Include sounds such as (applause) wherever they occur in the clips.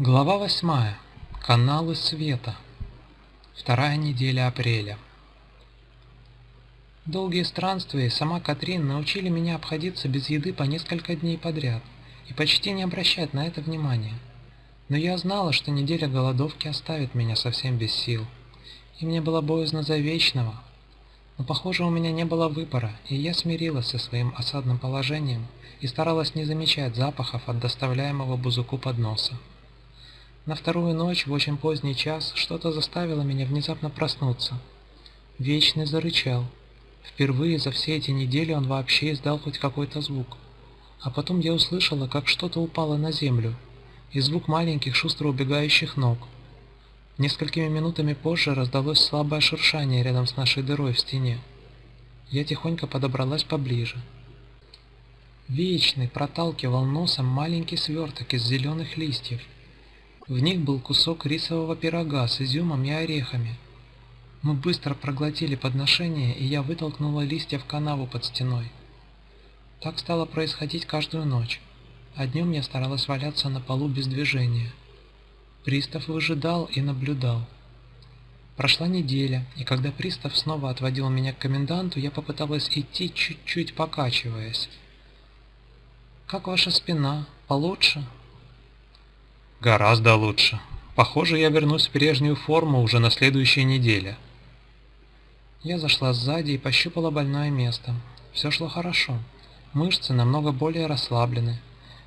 Глава восьмая. Каналы света. Вторая неделя апреля. Долгие странствия и сама Катрин научили меня обходиться без еды по несколько дней подряд и почти не обращать на это внимания. Но я знала, что неделя голодовки оставит меня совсем без сил, и мне было боязно за вечного. Но похоже, у меня не было выбора, и я смирилась со своим осадным положением и старалась не замечать запахов от доставляемого бузуку подноса. На вторую ночь в очень поздний час что-то заставило меня внезапно проснуться. Вечный зарычал. Впервые за все эти недели он вообще издал хоть какой-то звук. А потом я услышала, как что-то упало на землю, и звук маленьких шустро убегающих ног. Несколькими минутами позже раздалось слабое шуршание рядом с нашей дырой в стене. Я тихонько подобралась поближе. Вечный проталкивал носом маленький сверток из зеленых листьев – в них был кусок рисового пирога с изюмом и орехами. Мы быстро проглотили подношение, и я вытолкнула листья в канаву под стеной. Так стало происходить каждую ночь, а днем я старалась валяться на полу без движения. Пристав выжидал и наблюдал. Прошла неделя, и когда пристав снова отводил меня к коменданту, я попыталась идти, чуть-чуть покачиваясь. «Как ваша спина? Получше?» Гораздо лучше. Похоже, я вернусь в прежнюю форму уже на следующей неделе. Я зашла сзади и пощупала больное место. Все шло хорошо. Мышцы намного более расслаблены.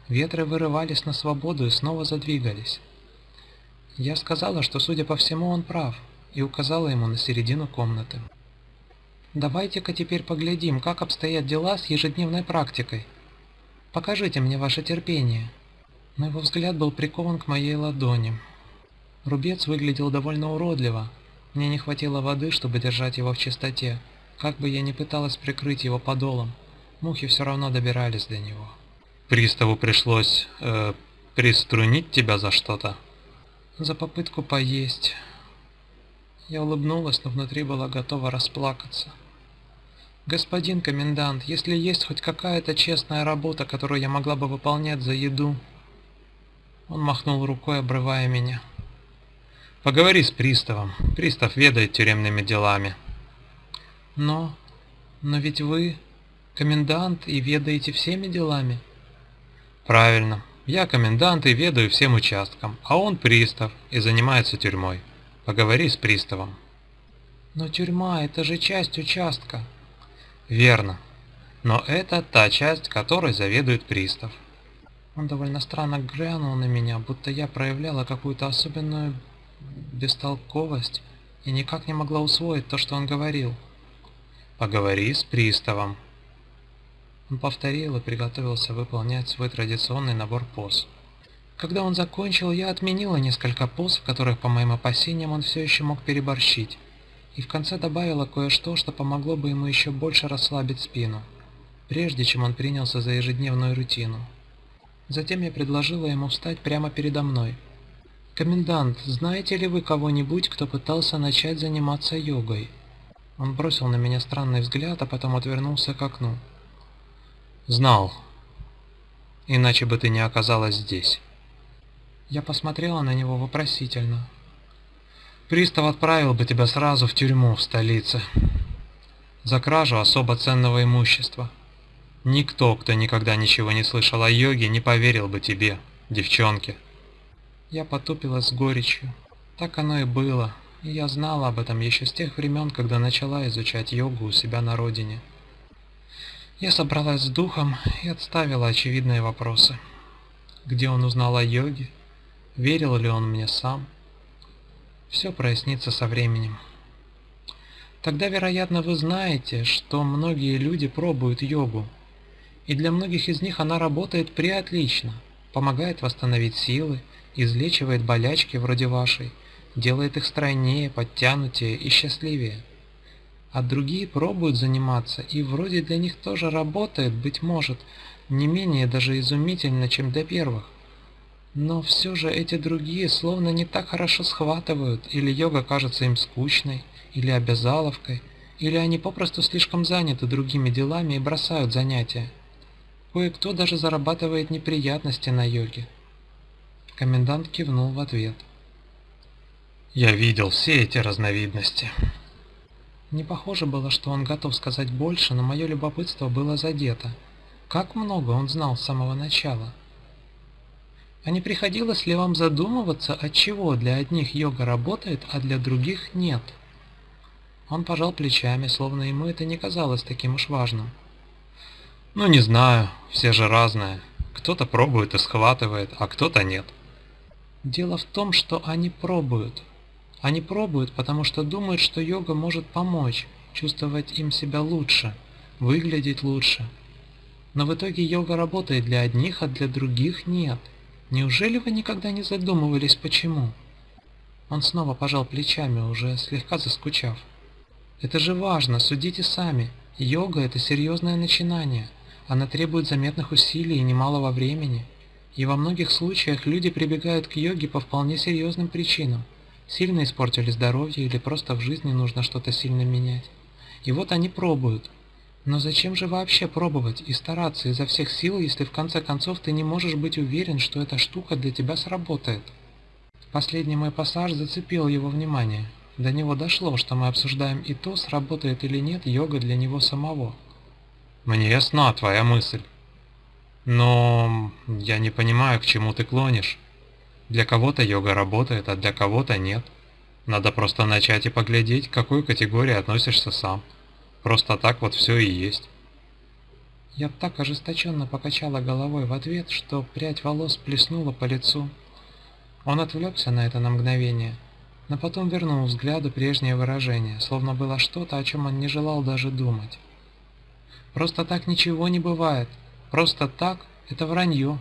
Ветры вырывались на свободу и снова задвигались. Я сказала, что, судя по всему, он прав, и указала ему на середину комнаты. «Давайте-ка теперь поглядим, как обстоят дела с ежедневной практикой. Покажите мне ваше терпение». Но его взгляд был прикован к моей ладони. Рубец выглядел довольно уродливо. Мне не хватило воды, чтобы держать его в чистоте. Как бы я ни пыталась прикрыть его подолом, мухи все равно добирались до него. Приставу пришлось э, приструнить тебя за что-то? За попытку поесть. Я улыбнулась, но внутри была готова расплакаться. «Господин комендант, если есть хоть какая-то честная работа, которую я могла бы выполнять за еду, он махнул рукой, обрывая меня. «Поговори с приставом. Пристав ведает тюремными делами». «Но... но ведь вы комендант и ведаете всеми делами?» «Правильно. Я комендант и ведаю всем участкам, а он пристав и занимается тюрьмой. Поговори с приставом». «Но тюрьма — это же часть участка». «Верно. Но это та часть, которой заведует пристав». Он довольно странно глянул на меня, будто я проявляла какую-то особенную бестолковость и никак не могла усвоить то, что он говорил. «Поговори с приставом». Он повторил и приготовился выполнять свой традиционный набор поз. Когда он закончил, я отменила несколько поз, в которых, по моим опасениям, он все еще мог переборщить, и в конце добавила кое-что, что помогло бы ему еще больше расслабить спину, прежде чем он принялся за ежедневную рутину. Затем я предложила ему встать прямо передо мной. «Комендант, знаете ли вы кого-нибудь, кто пытался начать заниматься йогой?» Он бросил на меня странный взгляд, а потом отвернулся к окну. «Знал. Иначе бы ты не оказалась здесь». Я посмотрела на него вопросительно. «Пристав отправил бы тебя сразу в тюрьму в столице. За кражу особо ценного имущества. Никто, кто никогда ничего не слышал о йоге, не поверил бы тебе, девчонке. Я потупилась с горечью. Так оно и было, и я знала об этом еще с тех времен, когда начала изучать йогу у себя на родине. Я собралась с духом и отставила очевидные вопросы. Где он узнал о йоге? Верил ли он мне сам? Все прояснится со временем. Тогда, вероятно, вы знаете, что многие люди пробуют йогу, и для многих из них она работает преотлично, помогает восстановить силы, излечивает болячки вроде вашей, делает их стройнее, подтянутее и счастливее. А другие пробуют заниматься, и вроде для них тоже работает, быть может, не менее даже изумительно, чем для первых. Но все же эти другие словно не так хорошо схватывают, или йога кажется им скучной, или обязаловкой, или они попросту слишком заняты другими делами и бросают занятия. Кое-кто даже зарабатывает неприятности на йоге. Комендант кивнул в ответ. Я видел все эти разновидности. Не похоже было, что он готов сказать больше, но мое любопытство было задето. Как много он знал с самого начала? А не приходилось ли вам задумываться, от чего для одних йога работает, а для других нет? Он пожал плечами, словно ему это не казалось таким уж важным. Ну не знаю, все же разные. Кто-то пробует и схватывает, а кто-то нет. Дело в том, что они пробуют. Они пробуют, потому что думают, что йога может помочь, чувствовать им себя лучше, выглядеть лучше. Но в итоге йога работает для одних, а для других нет. Неужели вы никогда не задумывались, почему? Он снова пожал плечами, уже слегка заскучав. Это же важно, судите сами. Йога – это серьезное начинание. Она требует заметных усилий и немалого времени. И во многих случаях люди прибегают к йоге по вполне серьезным причинам – Сильно испортили здоровье или просто в жизни нужно что-то сильно менять. И вот они пробуют. Но зачем же вообще пробовать и стараться изо всех сил, если в конце концов ты не можешь быть уверен, что эта штука для тебя сработает? Последний мой пассаж зацепил его внимание. До него дошло, что мы обсуждаем и то, сработает или нет йога для него самого. Мне ясна твоя мысль. Но я не понимаю, к чему ты клонишь. Для кого-то йога работает, а для кого-то нет. Надо просто начать и поглядеть, к какой категории относишься сам. Просто так вот все и есть. Я так ожесточенно покачала головой в ответ, что прядь волос плеснула по лицу. Он отвлекся на это на мгновение, но потом вернул взгляду прежнее выражение, словно было что-то, о чем он не желал даже думать. Просто так ничего не бывает. Просто так – это вранье.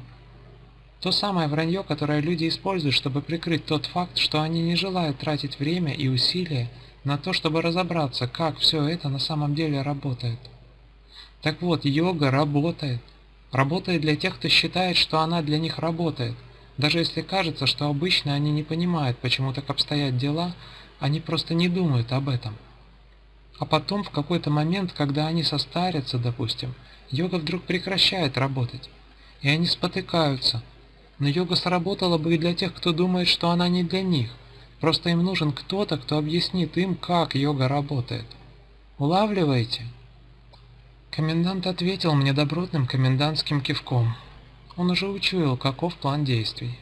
То самое вранье, которое люди используют, чтобы прикрыть тот факт, что они не желают тратить время и усилия на то, чтобы разобраться, как все это на самом деле работает. Так вот, йога работает. Работает для тех, кто считает, что она для них работает. Даже если кажется, что обычно они не понимают, почему так обстоят дела, они просто не думают об этом. А потом, в какой-то момент, когда они состарятся, допустим, йога вдруг прекращает работать. И они спотыкаются – но йога сработала бы и для тех, кто думает, что она не для них. Просто им нужен кто-то, кто объяснит им, как йога работает. Улавливаете? Комендант ответил мне добротным комендантским кивком. Он уже учуял, каков план действий.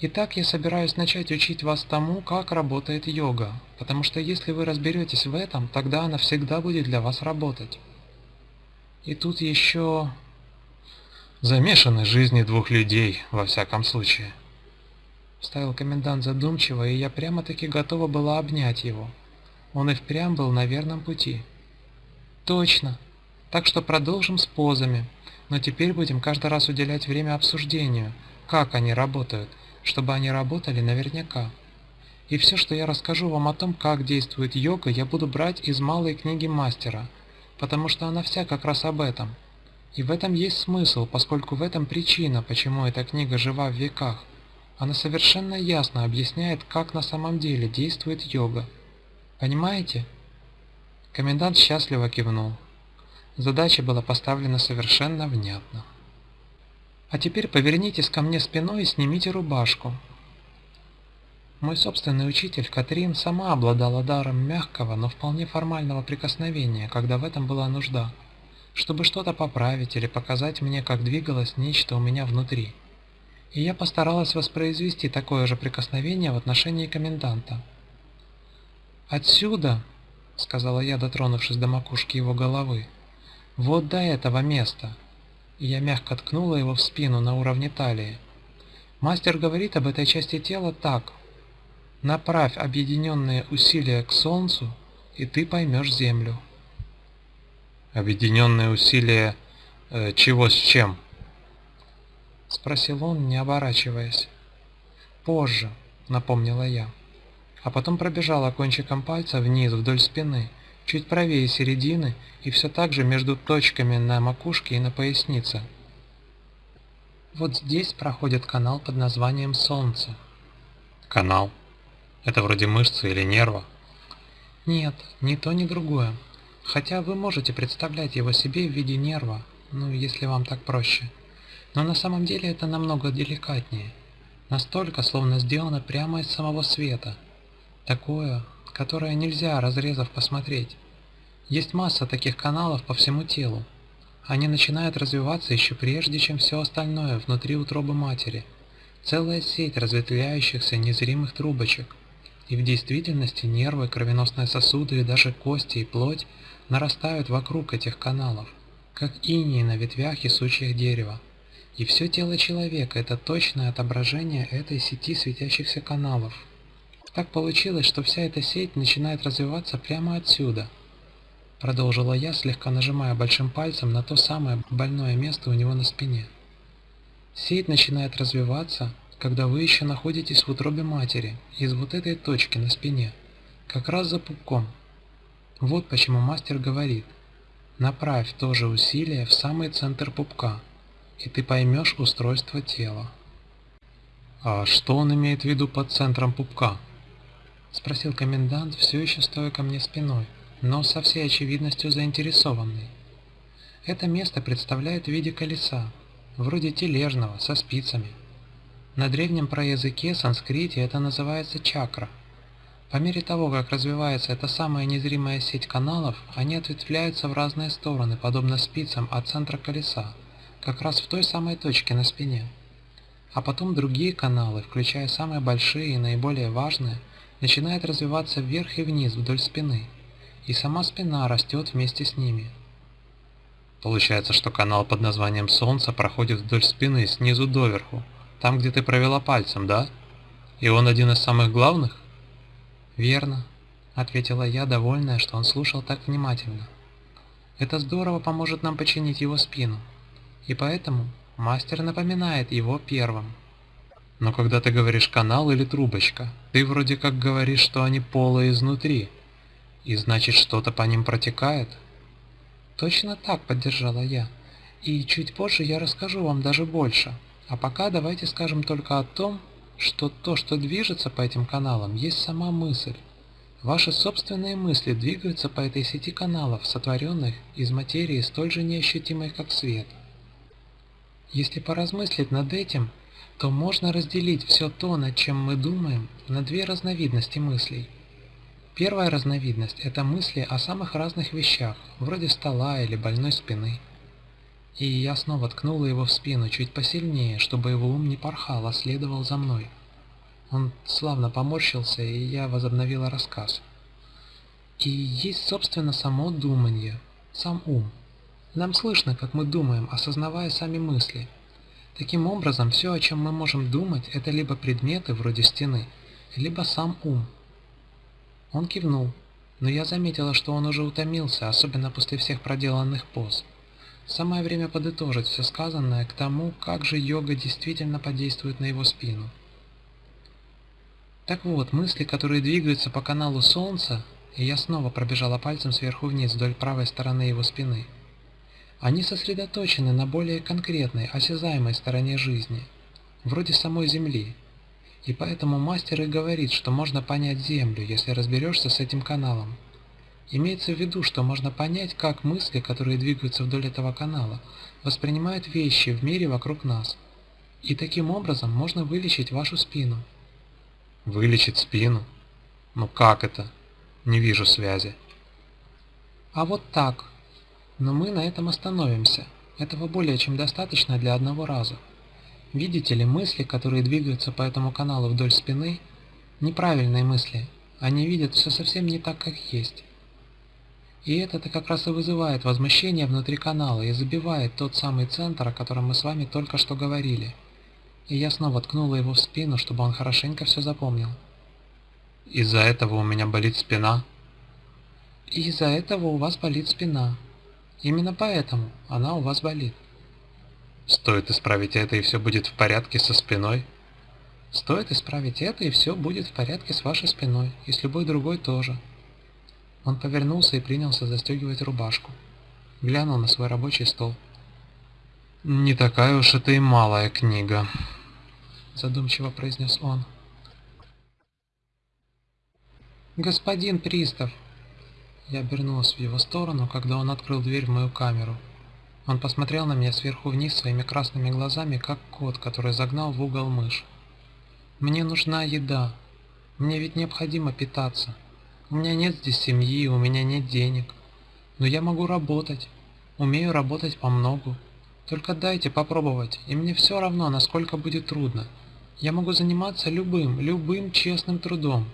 Итак, я собираюсь начать учить вас тому, как работает йога, потому что если вы разберетесь в этом, тогда она всегда будет для вас работать. И тут еще Замешаны жизни двух людей, во всяком случае. Вставил комендант задумчиво, и я прямо-таки готова была обнять его. Он и впрямь был на верном пути. Точно. Так что продолжим с позами, но теперь будем каждый раз уделять время обсуждению, как они работают, чтобы они работали наверняка. И все, что я расскажу вам о том, как действует йога, я буду брать из малой книги мастера, потому что она вся как раз об этом – и в этом есть смысл, поскольку в этом причина, почему эта книга жива в веках. Она совершенно ясно объясняет, как на самом деле действует йога. Понимаете? Комендант счастливо кивнул. Задача была поставлена совершенно внятно. А теперь повернитесь ко мне спиной и снимите рубашку. Мой собственный учитель Катрин сама обладала даром мягкого, но вполне формального прикосновения, когда в этом была нужда чтобы что-то поправить или показать мне, как двигалось нечто у меня внутри. И я постаралась воспроизвести такое же прикосновение в отношении коменданта. «Отсюда», — сказала я, дотронувшись до макушки его головы, — «вот до этого места». И я мягко ткнула его в спину на уровне талии. Мастер говорит об этой части тела так. «Направь объединенные усилия к Солнцу, и ты поймешь Землю». Объединенные усилия э, чего с чем? Спросил он, не оборачиваясь. Позже, напомнила я. А потом пробежала кончиком пальца вниз вдоль спины, чуть правее середины и все так же между точками на макушке и на пояснице. Вот здесь проходит канал под названием Солнце. Канал? Это вроде мышцы или нерва? Нет, ни то, ни другое. Хотя вы можете представлять его себе в виде нерва, ну если вам так проще. Но на самом деле это намного деликатнее. Настолько, словно сделано прямо из самого света. Такое, которое нельзя, разрезав, посмотреть. Есть масса таких каналов по всему телу. Они начинают развиваться еще прежде, чем все остальное внутри утробы матери. Целая сеть разветвляющихся незримых трубочек. И в действительности нервы, кровеносные сосуды и даже кости и плоть нарастают вокруг этих каналов, как иней на ветвях и сучьях дерева. И все тело человека – это точное отображение этой сети светящихся каналов. Так получилось, что вся эта сеть начинает развиваться прямо отсюда. Продолжила я, слегка нажимая большим пальцем на то самое больное место у него на спине. Сеть начинает развиваться, когда вы еще находитесь в утробе матери, из вот этой точки на спине, как раз за пупком. Вот почему мастер говорит, направь то же усилие в самый центр пупка – и ты поймешь устройство тела. «А что он имеет в виду под центром пупка?» — спросил комендант, все еще стоя ко мне спиной, но со всей очевидностью заинтересованный. Это место представляет в виде колеса, вроде тележного, со спицами. На древнем проязыке санскрите это называется чакра. По мере того, как развивается эта самая незримая сеть каналов, они ответвляются в разные стороны, подобно спицам от центра колеса, как раз в той самой точке на спине. А потом другие каналы, включая самые большие и наиболее важные, начинают развиваться вверх и вниз вдоль спины, и сама спина растет вместе с ними. Получается, что канал под названием Солнце проходит вдоль спины снизу доверху, там, где ты провела пальцем, да? И он один из самых главных? Верно, ответила я, довольная, что он слушал так внимательно. Это здорово поможет нам починить его спину и поэтому мастер напоминает его первым. Но когда ты говоришь канал или трубочка, ты вроде как говоришь, что они полые изнутри, и значит что-то по ним протекает? Точно так, поддержала я. И чуть позже я расскажу вам даже больше. А пока давайте скажем только о том, что то, что движется по этим каналам, есть сама мысль. Ваши собственные мысли двигаются по этой сети каналов, сотворенных из материи столь же неощутимой, как свет. Если поразмыслить над этим, то можно разделить все то, над чем мы думаем, на две разновидности мыслей. Первая разновидность – это мысли о самых разных вещах, вроде стола или больной спины. И я снова ткнула его в спину чуть посильнее, чтобы его ум не порхал, а следовал за мной. Он славно поморщился, и я возобновила рассказ. И есть, собственно, само думание, сам ум. Нам слышно, как мы думаем, осознавая сами мысли. Таким образом, все, о чем мы можем думать, это либо предметы вроде стены, либо сам ум. Он кивнул, но я заметила, что он уже утомился, особенно после всех проделанных поз. Самое время подытожить все сказанное к тому, как же йога действительно подействует на его спину. Так вот, мысли, которые двигаются по каналу Солнца, и я снова пробежала пальцем сверху вниз вдоль правой стороны его спины – они сосредоточены на более конкретной, осязаемой стороне жизни, вроде самой Земли. И поэтому мастер и говорит, что можно понять Землю, если разберешься с этим каналом. Имеется в виду, что можно понять, как мысли, которые двигаются вдоль этого канала, воспринимают вещи в мире вокруг нас. И таким образом можно вылечить вашу спину. Вылечить спину? Ну как это? Не вижу связи. А вот так, но мы на этом остановимся. Этого более чем достаточно для одного раза. Видите ли, мысли, которые двигаются по этому каналу вдоль спины, неправильные мысли. Они видят все совсем не так, как есть. И это-то как раз и вызывает возмущение внутри канала и забивает тот самый центр, о котором мы с вами только что говорили. И я снова ткнула его в спину, чтобы он хорошенько все запомнил. Из-за этого у меня болит спина? из-за этого у вас болит спина, Именно поэтому она у вас болит. Стоит исправить это, и все будет в порядке со спиной? Стоит исправить это, и все будет в порядке с вашей спиной, и с любой другой тоже. Он повернулся и принялся застегивать рубашку. Глянул на свой рабочий стол. «Не такая уж это и малая книга», — задумчиво произнес он. «Господин Пристав», я обернулась в его сторону, когда он открыл дверь в мою камеру. Он посмотрел на меня сверху вниз своими красными глазами, как кот, который загнал в угол мышь. «Мне нужна еда. Мне ведь необходимо питаться. У меня нет здесь семьи, у меня нет денег. Но я могу работать. Умею работать по многу. Только дайте попробовать, и мне все равно, насколько будет трудно. Я могу заниматься любым, любым честным трудом».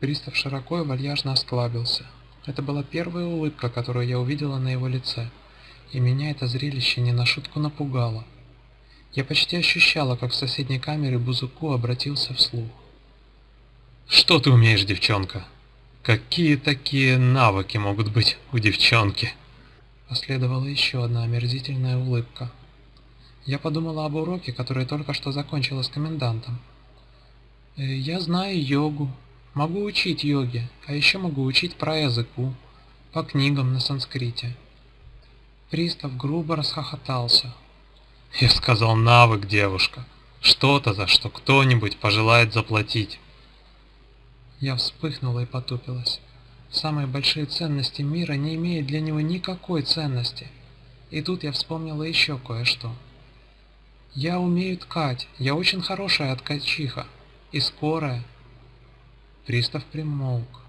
Пристав широко и вальяжно осклабился. Это была первая улыбка, которую я увидела на его лице, и меня это зрелище не на шутку напугало. Я почти ощущала, как в соседней камере Бузуку обратился вслух. «Что ты умеешь, девчонка? Какие такие навыки могут быть у девчонки?» Последовала еще одна омерзительная улыбка. Я подумала об уроке, который только что закончила с комендантом. «Э, «Я знаю йогу, Могу учить йоге, а еще могу учить про языку, по книгам на санскрите. Пристав грубо расхохотался. Я сказал навык, девушка. Что-то, за что кто-нибудь пожелает заплатить. Я вспыхнула и потупилась. Самые большие ценности мира не имеют для него никакой ценности. И тут я вспомнила еще кое-что. Я умею ткать, я очень хорошая ткачиха. И скорая, Пристав примолк,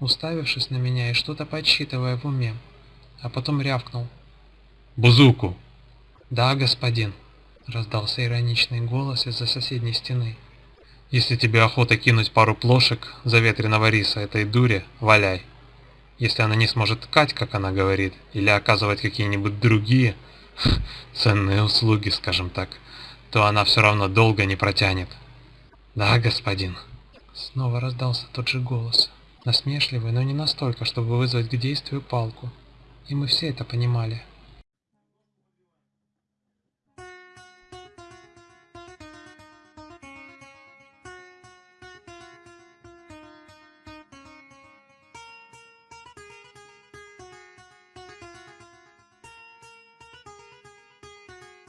уставившись на меня и что-то подсчитывая в уме, а потом рявкнул. «Бузуку!» «Да, господин», — раздался ироничный голос из-за соседней стены. «Если тебе охота кинуть пару плошек заветренного риса этой дуре, валяй. Если она не сможет ткать, как она говорит, или оказывать какие-нибудь другие (laughs) ценные услуги, скажем так, то она все равно долго не протянет». «Да, господин», Снова раздался тот же голос, насмешливый, но не настолько, чтобы вызвать к действию палку. И мы все это понимали.